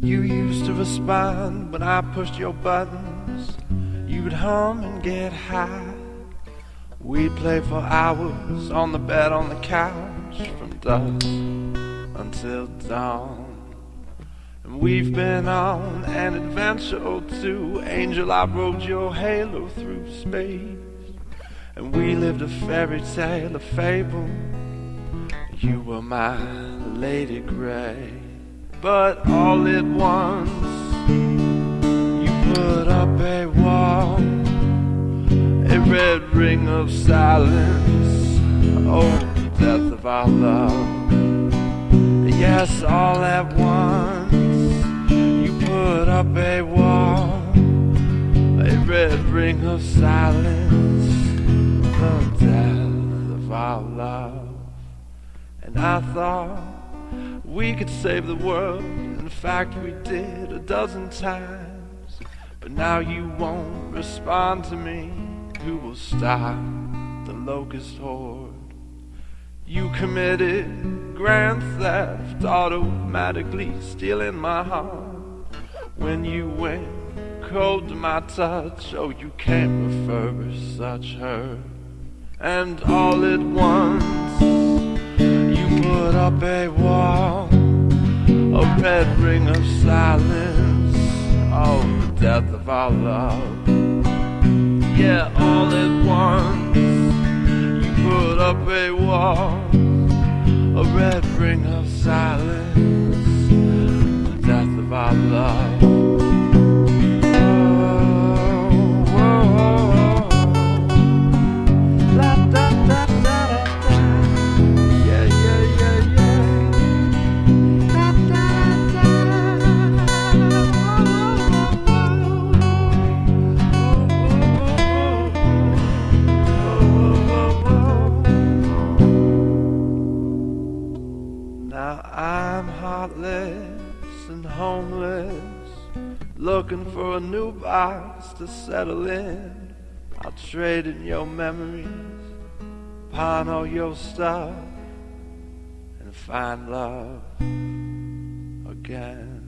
quiver respond when I pushed your buttons. You'd hum and get high. We'd play for hours on the bed on the couch from dusk until dawn. And we've been on an adventure or two. Angel, I rode your halo through space. And we lived a fairy tale, a fable. You were my Lady Grey. But all at once, you put up a wall, a red ring of silence. Oh, death of our love. Yes, all at once, you put up a wall, a red ring of silence. The death of our love. And I thought we could save the world. In fact, we did a dozen times. But now you won't respond to me. Who will stop the locust horde? You committed grand theft, automatically stealing my heart. When you went cold to my touch, oh, you can't such hurt. And all at once, you put up a wall, red ring of silence. Oh, the death of our love. Yeah, all at once, you put up a wall, a red ring of silence. Now I'm heartless and homeless, looking for a new box to settle in. I'll trade in your memories, pawn all your stuff, and find love again.